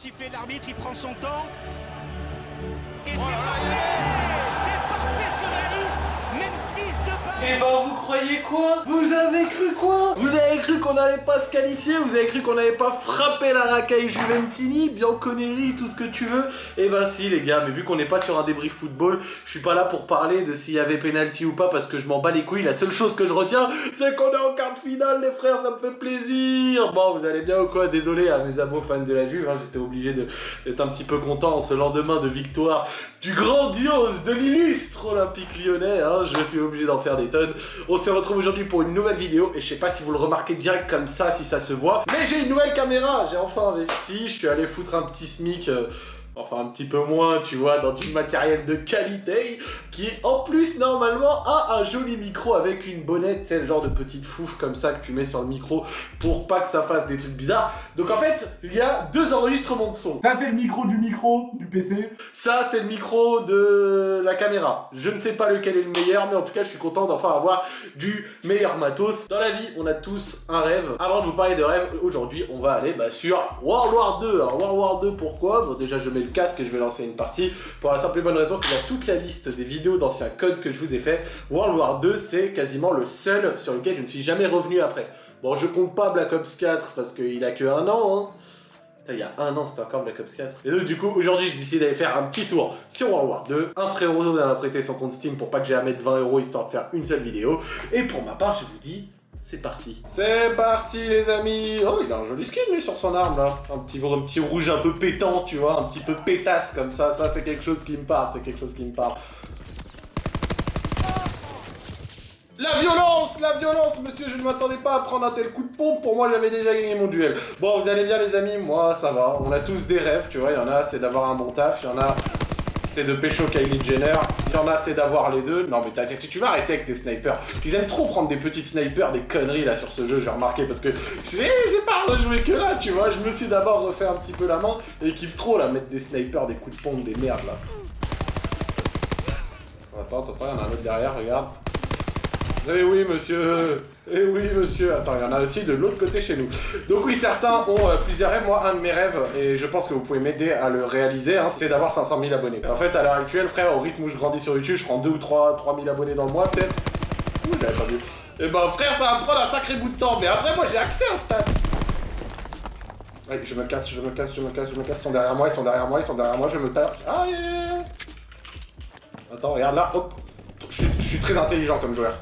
siffler l'arbitre, il prend son temps. Et c'est Eh ben vous croyez quoi? Vous avez cru quoi? Vous avez cru qu'on n'allait pas se qualifier? Vous avez cru qu'on n'allait pas frapper la racaille Juventini? Bianconeri, tout ce que tu veux Eh ben si les gars, mais vu qu'on n'est pas sur un débrief football, je suis pas là pour parler de s'il y avait penalty ou pas parce que je m'en bats les couilles. La seule chose que je retiens, c'est qu'on est en quart de finale les frères, ça me fait plaisir Bon, vous allez bien ou quoi? Désolé à mes amours fans de la Juve, hein, j'étais obligé d'être un petit peu content en ce lendemain de victoire du grandiose, de l'illustre Olympique lyonnais. Hein. Je suis obligé d'en faire des tonnes. On se retrouve aujourd'hui pour une nouvelle vidéo et je sais pas si vous le remarquez direct comme ça, si ça se voit. Mais j'ai une nouvelle caméra, j'ai enfin investi, je suis allé foutre un petit smic... Euh, enfin un petit peu moins, tu vois, dans du matériel de qualité, qui en plus normalement a un joli micro avec une bonnette, c'est le genre de petite fouf comme ça que tu mets sur le micro pour pas que ça fasse des trucs bizarres. Donc en fait, il y a deux enregistrements de son. Ça c'est le micro du micro du PC. Ça c'est le micro de la caméra. Je ne sais pas lequel est le meilleur, mais en tout cas je suis content d'enfin avoir du meilleur matos. Dans la vie, on a tous un rêve. Avant de vous parler de rêve, aujourd'hui on va aller bah, sur World War 2. Alors World War 2 pourquoi? Bon déjà je mets le casque et je vais lancer une partie pour la simple et bonne raison y a toute la liste des vidéos d'anciens codes que je vous ai fait. World War 2, c'est quasiment le seul sur lequel je ne suis jamais revenu après. Bon, je compte pas Black Ops 4 parce qu'il a que un an, hein. Il y a un an, c'était encore Black Ops 4. Et donc, du coup, aujourd'hui, je décide d'aller faire un petit tour sur World War 2. Un frérot m'a prêté son compte Steam pour pas que j'ai à mettre 20 euros histoire de faire une seule vidéo. Et pour ma part, je vous dis, c'est parti. C'est parti les amis Oh, il a un joli skin lui sur son arme là. Un petit, un petit rouge un peu pétant, tu vois, un petit peu pétasse comme ça. Ça, c'est quelque chose qui me parle, c'est quelque chose qui me parle. La violence La violence Monsieur, je ne m'attendais pas à prendre un tel coup de pompe. Pour moi, j'avais déjà gagné mon duel. Bon, vous allez bien les amis? Moi, ça va. On a tous des rêves, tu vois. Il y en a, c'est d'avoir un bon taf. Il y en a, c'est de pécho Kylie Jenner. Il y en a, c'est d'avoir les deux. Non, mais tu vas arrêter avec tes snipers. Ils aiment trop prendre des petites snipers, des conneries là sur ce jeu, j'ai remarqué, parce que j'ai pas rejoué que là, tu vois. Je me suis d'abord refait un petit peu la main et ils kiffent trop là, mettre des snipers, des coups de pompe, des merdes là. Attends, attends, il y en a un autre derrière, regarde. Eh oui, monsieur Eh oui, monsieur Attends, il y en a aussi de l'autre côté chez nous. Donc oui, certains ont euh, plusieurs rêves. Moi, un de mes rêves, et je pense que vous pouvez m'aider à le réaliser, hein, c'est d'avoir 500 000 abonnés. En fait, à l'heure actuelle, frère, au rythme où je grandis sur YouTube, je prends 2 ou 3, 3 000 abonnés dans le mois, peut-être. Ouh, j'avais pas vu. Eh ben, frère, ça va prendre un sacré bout de temps. Mais après, moi, j'ai accès au stade. Ouais, je me casse, je me casse, je me casse, je me casse. Ils sont derrière moi, ils sont derrière moi, ils sont derrière moi, je me tape. Ah, Attends, regarde là, hop. Je suis très intelligent comme joueur.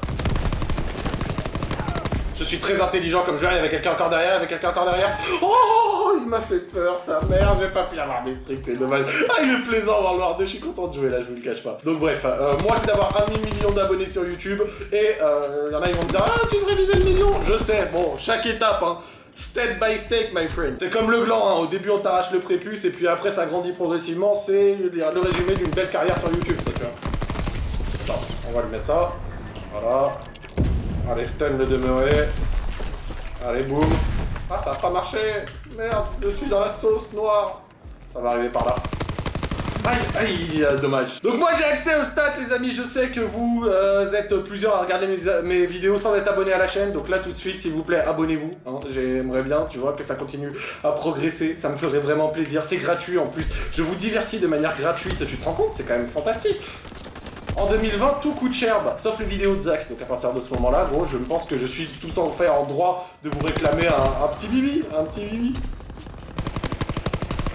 Je suis très intelligent comme joueur, il y avait quelqu'un encore derrière, il y avait quelqu'un encore derrière. Oh, il m'a fait peur, sa mère, j'ai pas pu avoir mes stricts, c'est dommage. Ah, il est plaisant le 2, je suis content de jouer là, je vous le cache pas. Donc bref, euh, moi c'est d'avoir un demi-million d'abonnés sur YouTube, et euh, il y en a ils vont me dire, ah, tu devrais viser le million Je sais, bon, chaque étape, hein. Step by step, my friend. C'est comme le gland, hein. au début on t'arrache le prépuce et puis après ça grandit progressivement. C'est le résumé d'une belle carrière sur YouTube, ça tu vois. Attends, on va lui mettre ça. Voilà. Allez, stun le demeurer. Allez, boum. Ah, ça a pas marché. Merde, je suis dans la sauce noire. Ça va arriver par là. Aïe, aïe, dommage. Donc moi j'ai accès aux stats les amis, je sais que vous euh, êtes plusieurs à regarder mes, vidéos sans être abonné à la chaîne, donc là tout de suite s'il vous plaît abonnez-vous, hein. j'aimerais bien, tu vois, que ça continue à progresser, ça me ferait vraiment plaisir, c'est gratuit en plus, je vous divertis de manière gratuite, tu te rends compte, c'est quand même fantastique en 2020, tout coûte cher, bah, sauf les vidéos de Zach. Donc à partir de ce moment-là, gros, je pense que je suis tout en fait en droit de vous réclamer un, petit bibi, un petit bibi.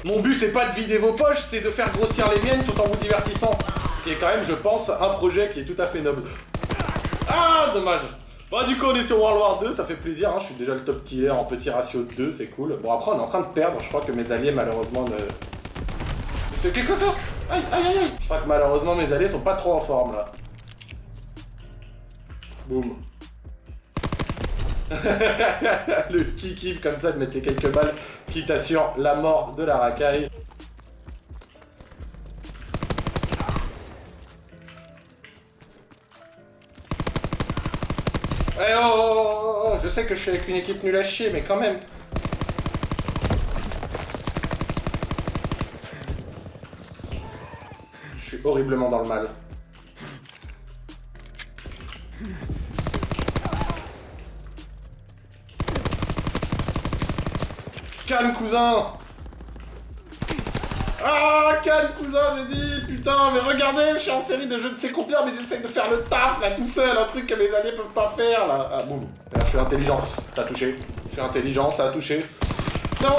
Mon but, c'est pas de vider vos poches, c'est de faire grossir les miennes tout en vous divertissant. Ce qui est quand même, je pense, un projet qui est tout à fait noble. Ah, dommage Bon, du coup, on est sur World War 2, ça fait plaisir, hein. je suis déjà le top killer en petit ratio de 2, c'est cool. Bon, après, on est en train de perdre, je crois que mes alliés, malheureusement, ne... Qu'est-ce que Aïe, aïe, aïe, aïe Je crois que malheureusement mes alliés sont pas trop en forme là. Boum. le petit kiff comme ça de mettre les quelques balles qui t'assure la mort de la racaille. Eh oh, oh, oh, oh, Je sais que je suis avec une équipe nulle à chier, mais quand même horriblement dans le mal. Calme, cousin Ah, calme, cousin, j'ai dit, putain, mais regardez, je suis en série de je ne sais combien, mais j'essaie de faire le taf, là, tout seul, un truc que mes alliés peuvent pas faire, là. Ah, boum. Je suis intelligent, ça a touché. Je suis intelligent, ça a touché. Non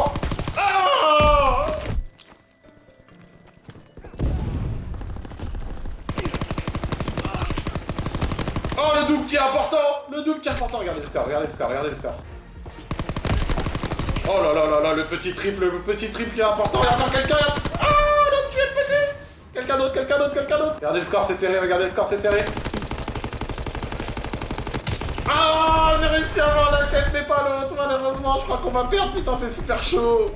important. Le double qui est important, regardez le score, regardez le score, regardez le score. Oh là là là là, le petit triple, le petit triple qui est important, il y a quelqu'un Ah, l'autre tué le petit. Quelqu'un d'autre, quelqu'un d'autre, quelqu'un d'autre. Regardez le score, c'est serré, regardez le score, c'est serré. Ah, j'ai réussi à avoir la tête, mais pas l'autre, malheureusement, je crois qu'on va perdre, putain, c'est super chaud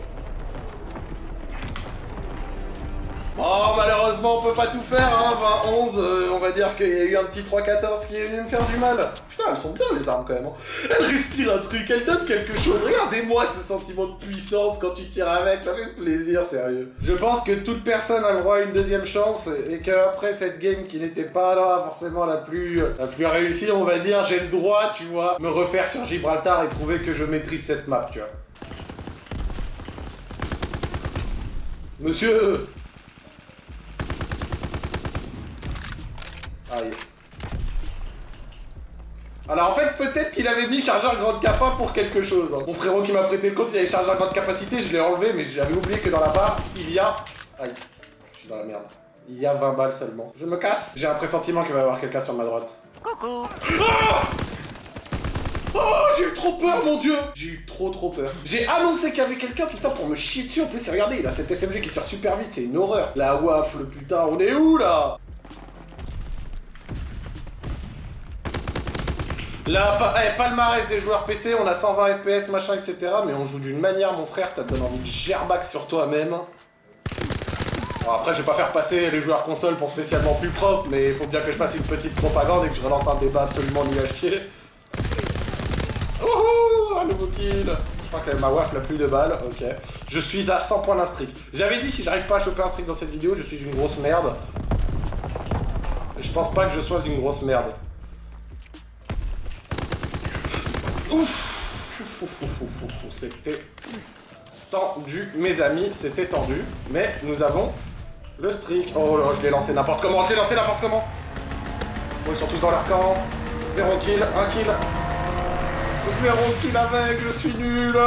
Oh, malheureusement, on peut pas tout faire, hein, 20-11, euh, on va dire qu'il y a eu un petit 3-14 qui est venu me faire du mal. Putain, elles sont bien, les armes, quand même. hein. Elles respirent un truc, elles donnent quelque chose. Regardez-moi ce sentiment de puissance quand tu tires avec, ça fait plaisir, sérieux. Je pense que toute personne a le droit à une deuxième chance, et qu'après cette game qui n'était pas là, forcément la plus, la plus réussie, on va dire, j'ai le droit, tu vois, me refaire sur Gibraltar et prouver que je maîtrise cette map, tu vois. Monsieur Aïe. Alors en fait, peut-être qu'il avait mis chargeur grande capa pour quelque chose. hein. Mon frérot qui m'a prêté le compte, il avait chargeur grande capacité, je l'ai enlevé, mais j'avais oublié que dans la barre, il y a... Aïe, je suis dans la merde. Il y a 20 balles seulement. Je me casse. J'ai un pressentiment qu'il va y avoir quelqu'un sur ma droite. Coucou Ah Oh, j'ai eu trop peur, mon dieu J'ai eu trop trop peur. J'ai annoncé qu'il y avait quelqu'un, tout ça pour me chier dessus. En plus, et regardez, il a cet SMG qui tire super vite, c'est une horreur. La waffle, putain, on est où, là? Là, pa- eh, palmarès des joueurs PC, on a 120 FPS, machin, etc. Mais on joue d'une manière, mon frère, t'as donné envie de gerbac sur toi-même. Bon, après, je vais pas faire passer les joueurs console pour spécialement plus propre, mais il faut bien que je fasse une petite propagande et que je relance un débat absolument nul à chier. Wouhou Un nouveau kill Je crois que ma WAF n'a plus de balles, ok. Je suis à 100 points d'un streak. J'avais dit, si j'arrive pas à choper un streak dans cette vidéo, je suis une grosse merde. Je pense pas que je sois une grosse merde. Ouf Ouf, C'était tendu, mes amis, c'était tendu. Mais nous avons le streak. Oh là, je l'ai lancé n'importe comment, je l'ai lancé n'importe comment. Bon, ils sont tous dans leur camp. Zéro kill, un kill. Zéro kill avec, je suis nul.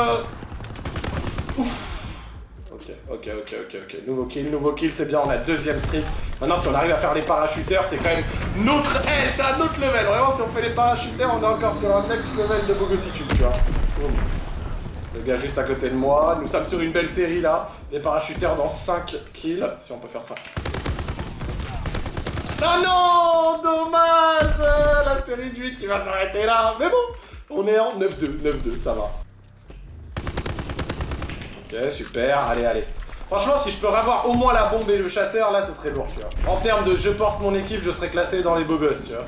Ouf. Ok, ok, ok, ok. Nouveau kill, nouveau kill, c'est bien, on a deuxième streak. Maintenant, si on arrive à faire les parachuteurs, c'est quand même notre... Eh, c'est un autre level. Vraiment, si on fait les parachuteurs, on est encore sur un next level de bogossitude, tu vois. Le gars juste à côté de moi. Nous sommes sur une belle série, là. Les parachuteurs dans 5 kills. Si on peut faire ça. Ah non Dommage La série de 8 qui va s'arrêter là. Mais bon, on est en 9-2, 9-2, ça va. Ok, super, allez, allez. Franchement, si je peux avoir au moins la bombe et le chasseur, là, ce serait lourd, tu vois. En termes de je porte mon équipe, je serais classé dans les beaux gosses, tu vois.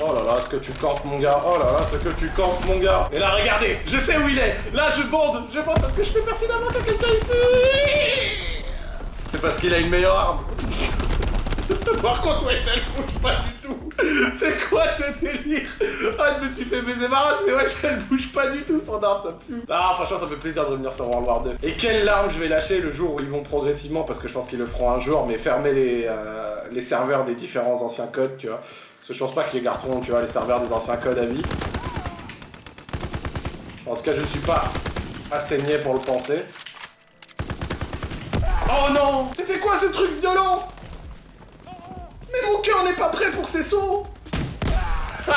Oh là là, ce que tu campes, mon gars. Oh là là, ce que tu campes, mon gars. Et là, regardez, je sais où il est. Là, je bande, je bande parce que je sais pertinemment qu'il y a quelqu'un ici. C'est parce qu'il a une meilleure arme. Par contre, ouais, elle bouge pas du tout. C'est quoi ce délire? Ah, je me suis fait baiser ma race, mais ouais, elle bouge pas du tout son arme, ça pue. Ah, franchement, ça fait plaisir de revenir sur World War 2. Et quelle larme je vais lâcher le jour où ils vont progressivement, parce que je pense qu'ils le feront un jour, mais fermer les, euh, les serveurs des différents anciens codes, tu vois. Parce que je pense pas qu'ils garderont, tu vois, les serveurs des anciens codes à vie. En tout cas, je suis pas assez niais pour le penser. Oh non C'était quoi ce truc violent? Cœur n'est pas prêt pour ces sauts.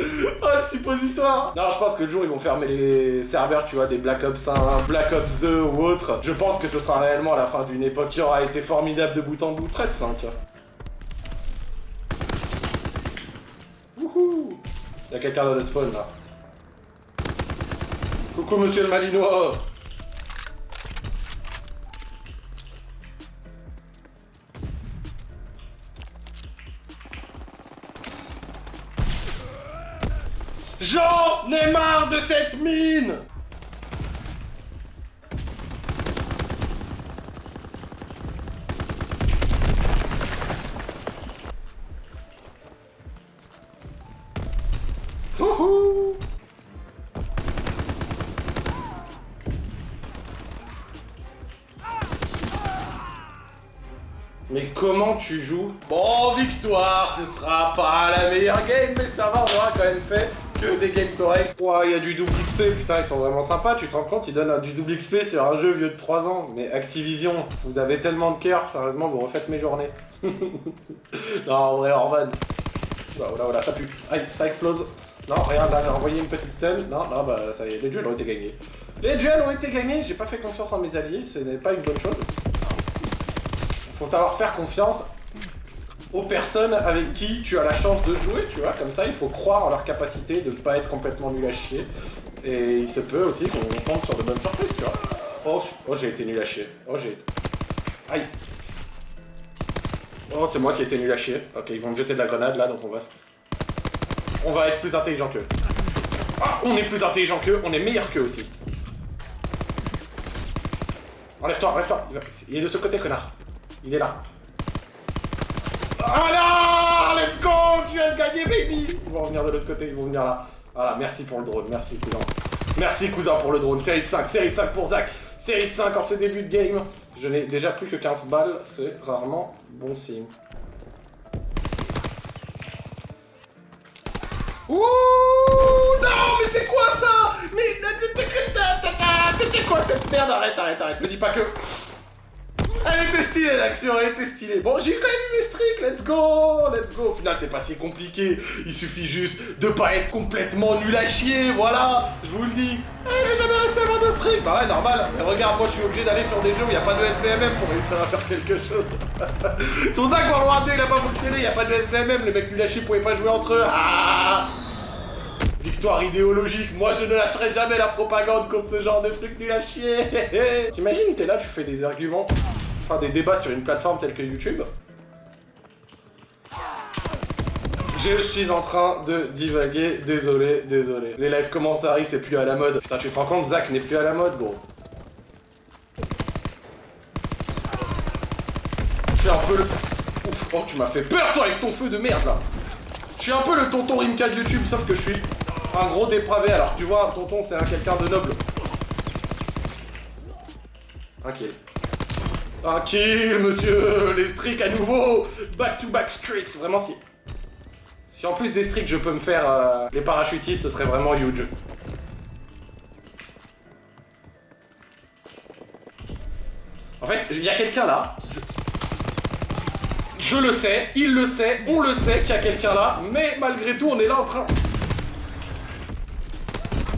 Oh le suppositoire. Non je pense que le jour ils vont fermer les serveurs tu vois des Black Ops 1, Black Ops 2 ou autre. Je pense que ce sera réellement la fin d'une époque qui aura été formidable de bout en bout. 13-5 Wouhou. Y'a quelqu'un dans le spawn là. Coucou monsieur le Malinois J'en ai marre de cette mine. Mais comment tu joues? Bon, victoire, ce sera pas la meilleure game, mais ça va, on aura quand même fait que des games corrects. Ouah, il y a du double XP, putain, ils sont vraiment sympas, tu te rends compte, ils donnent un- du double XP sur un jeu vieux de 3 ans. Mais Activision, vous avez tellement de cœur, sérieusement, vous refaites mes journées. non, en vrai, Orban. Oula, oula, oula, ça pue. Aïe, ça explose. Non, regarde, là, j'ai envoyé une petite stun. Non, non, bah, ça y est, les duels ont été gagnés. Les duels ont été gagnés, j'ai pas fait confiance en mes alliés, ce n'est pas une bonne chose. Faut savoir faire confiance aux personnes avec qui tu as la chance de jouer, tu vois, comme ça il faut croire en leur capacité de ne pas être complètement nul à chier. Et il se peut aussi qu'on tombe sur de bonnes surprises, tu vois. Oh, oh, j'ai été nul à chier. Oh, j'ai été... Aïe. Oh, c'est moi qui ai été nul à chier. Ok, ils vont me jeter de la grenade là, donc on va... On va être plus intelligent qu'eux. Ah, on est plus intelligent qu'eux, on est meilleur qu'eux aussi. Enlève-toi, enlève-toi. Il est de ce côté, connard. Il est là. Voilà Let's go Tu de gagner, baby Ils vont revenir de l'autre côté, ils vont venir là. Voilà, merci pour le drone, merci cousin. Merci cousin pour le drone. Série de 5, série de 5 pour Zach. Série de 5 en ce début de game. Je n'ai déjà plus que 15 balles, c'est rarement bon signe. Ouh Non mais c'est quoi ça Mais c'était quoi cette merde Arrête, arrête, arrête. Me dis pas que... Elle était stylée l'action, elle était stylée. Bon, j'ai eu quand même mes streaks, let's go, let's go. Au final, c'est pas si compliqué. Il suffit juste de pas être complètement nul à chier, voilà. Je vous le dis. Eh, j'ai jamais réussi à avoir de streak. Bah ouais, normal. Mais regarde, moi, je suis obligé d'aller sur des jeux où il n'y a pas de SBMM pour réussir à faire quelque chose. c'est pour ça que World War 2, il a pas fonctionné. Il n'y a pas de SBMM. Les mecs nuls à chier pouvaient pas jouer entre eux. Ah Victoire idéologique, moi je ne lâcherai jamais la propagande contre ce genre de truc nul à chier T'imagines, t'es là, tu fais des arguments, enfin des débats sur une plateforme telle que YouTube. Je suis en train de divaguer, désolé, désolé. Les live commentaries, c'est plus à la mode. Putain, tu te rends compte, Zach n'est plus à la mode, gros. Je suis un peu le... Ouf, oh, tu m'as fait peur, toi, avec ton feu de merde, là je suis un peu le tonton Rimka de YouTube, sauf que je suis un gros dépravé. Alors, tu vois, un tonton, c'est un quelqu'un de noble. Un kill, monsieur Les streaks à nouveau Back-to-back streaks Vraiment, si... Si en plus des streaks, je peux me faire euh, les parachutistes, ce serait vraiment huge. En fait, il y a quelqu'un là. Je... Je le sais, il le sait, on le sait qu'il y a quelqu'un là, mais malgré tout, on est là en train...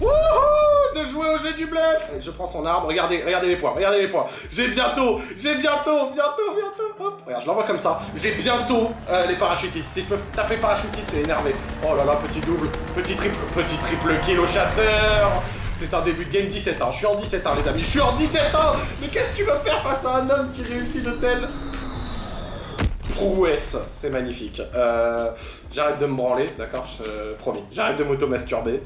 Wouhou De jouer au jeu du bluff Je prends son arbre, regardez, regardez les points, regardez les points. J'ai bientôt, j'ai bientôt, bientôt, bientôt, hop, regarde, je l'envoie comme ça. J'ai bientôt euh, les parachutistes. Si je peux taper parachutiste, c'est énervé. Oh là là, petit double, petit triple, petit triple kill au chasseur c'est un début de game 17 ans. Je suis en 17 ans, les amis. Je suis en 17 ans Mais qu'est-ce que tu veux faire face à un homme qui réussit de telles prouesse, c'est magnifique. Euh, J'arrête de me branler, d'accord? Je- Promis. J'arrête de m'auto-masturber.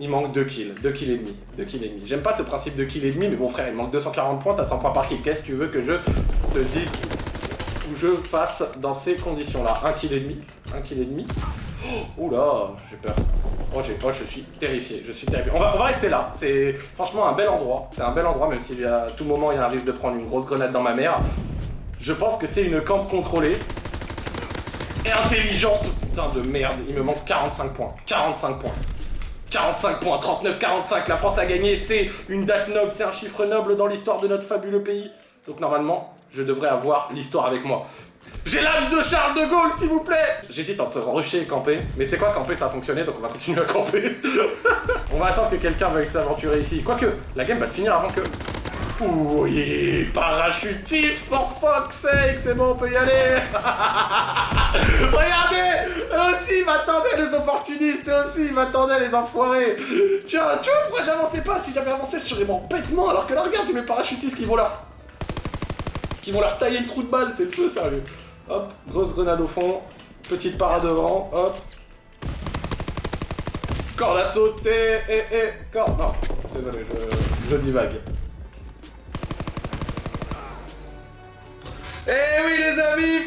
Il manque 2 kills, 2 kills et demi, 2 kills et demi. J'aime pas ce principe de kill et demi, mais bon frère, il manque 240 points, t'as 100 points par kill. Qu'est-ce que tu veux que je te dise ou je fasse dans ces conditions-là? 1 kill et demi, 1 kill et demi. Oh, oula, j'ai peur. Oh, oh, je suis terrifié, je suis terrifié. On va, on va rester là, c'est franchement un bel endroit. C'est un bel endroit, même si à tout moment il y a un risque de prendre une grosse grenade dans ma mère. Je pense que c'est une camp contrôlée et intelligente. Putain de merde, il me manque 45 points. 45 points. 45 points, 39-45, la France a gagné, c'est une date noble, c'est un chiffre noble dans l'histoire de notre fabuleux pays. Donc normalement, je devrais avoir l'histoire avec moi. J'ai l'âme de Charles de Gaulle, s'il vous plaît J'hésite entre rusher et camper, mais tu sais quoi, camper ça a fonctionné, donc on va continuer à camper. on va attendre que quelqu'un veuille s'aventurer ici. Quoique, la game va se finir avant que... Oui, parachutiste, for fuck's sake, c'est bon, on peut y aller Regardez Eux aussi, ils m'attendaient, les opportunistes, eux aussi, ils m'attendaient, les enfoirés Tiens, tu vois pourquoi j'avançais pas Si j'avais avancé, je serais mort bêtement, alors que là, regarde, mes parachutistes qui vont leur... qui vont leur tailler le trou de balle, c'est le feu, sérieux. Hop, grosse grenade au fond, petite parade devant, hop. Corde à sauter, et, et, corde... Non, désolé, je, je divague.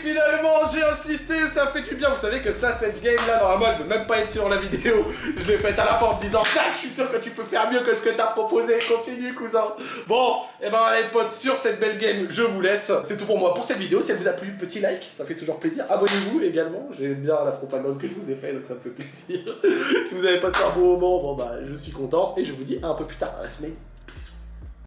Finalement j'ai insisté, ça fait du bien. Vous savez que ça, cette game là, normalement elle veut même pas être sur la vidéo. Je l'ai faite à la fin en me disant Jacques, je suis sûr que tu peux faire mieux que ce que t'as proposé. Continue cousin. Bon, et ben allez potes, sur cette belle game, je vous laisse. C'est tout pour moi pour cette vidéo. Si elle vous a plu, petit like, ça fait toujours plaisir. Abonnez-vous également, j'aime bien la propagande que je vous ai fait, donc ça me fait plaisir. si vous avez passé un bon moment, bon bah je suis content. Et je vous dis à un peu plus tard, à la semaine